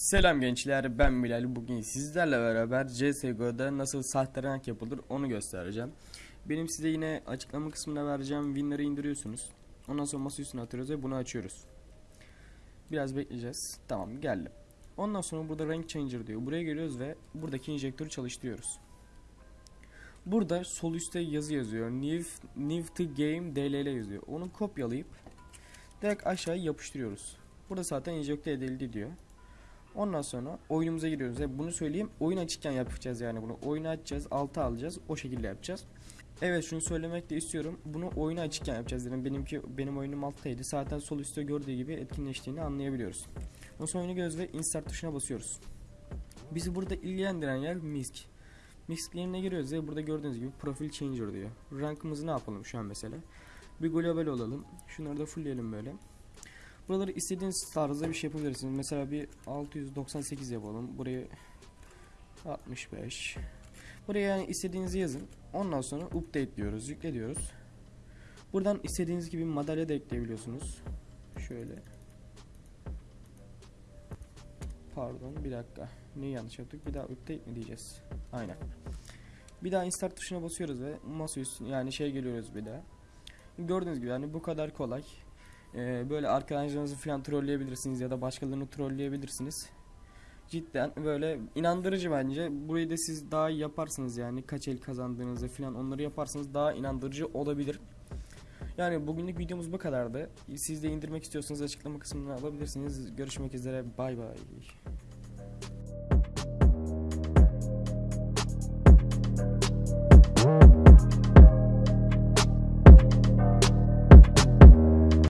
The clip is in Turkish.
Selam gençler ben Bilal. Bugün sizlerle beraber CSGO'da nasıl sahte rank yapılır onu göstereceğim. Benim size yine açıklama kısmına vereceğim. Winner'ı indiriyorsunuz. Ondan sonra masa üstüne atıyoruz ve bunu açıyoruz. Biraz bekleyeceğiz. Tamam geldi Ondan sonra burada rank changer diyor. Buraya geliyoruz ve buradaki injektörü çalıştırıyoruz. Burada sol üstte yazı yazıyor. New, new to game DLL yazıyor. Onu kopyalayıp direkt aşağıya yapıştırıyoruz. Burada zaten enjekte edildi diyor Ondan sonra oyunumuza giriyoruz. Ve bunu söyleyeyim. Oyun açıkken yapacağız yani bunu. Oyunu açacağız, altı alacağız. O şekilde yapacağız. Evet şunu söylemek de istiyorum. Bunu oyunu açıkken yapacağız dedim. Benimki benim oyunum alttaydı. Zaten sol üstte gördüğü gibi etkinleştiğini anlayabiliyoruz. Ondan sonra oyunu göz ve insert tuşuna basıyoruz. Bizi burada ilgilendiren yer MISC. MISC yerine giriyoruz ve burada gördüğünüz gibi profil changer diyor. Rankımızı ne yapalım şu an mesela? Bir global olalım. Şunları da fullleyelim böyle. Buraları istediğiniz tarzda bir şey yapabilirsiniz. Mesela bir 698 yapalım. Burayı 65. Buraya yani istediğinizi yazın. Ondan sonra update diyoruz, yükle diyoruz. Buradan istediğiniz gibi madalya da ekleyebiliyorsunuz. Şöyle. Pardon bir dakika. Neyi yanlış yaptık? Bir daha update mi diyeceğiz? Aynen. Bir daha insert tuşuna basıyoruz ve masa üstüne yani şey geliyoruz bir daha. Gördüğünüz gibi yani bu kadar kolay. Ee, böyle arkadaşlarınızı falan trolleyebilirsiniz ya da başkalarını trolleyebilirsiniz. Cidden böyle inandırıcı bence. Burayı da siz daha iyi yaparsınız yani kaç el kazandığınızı falan onları yaparsanız daha inandırıcı olabilir. Yani bugünlük videomuz bu kadardı. Siz de indirmek istiyorsanız açıklama kısmından alabilirsiniz. Görüşmek üzere. Bay bay.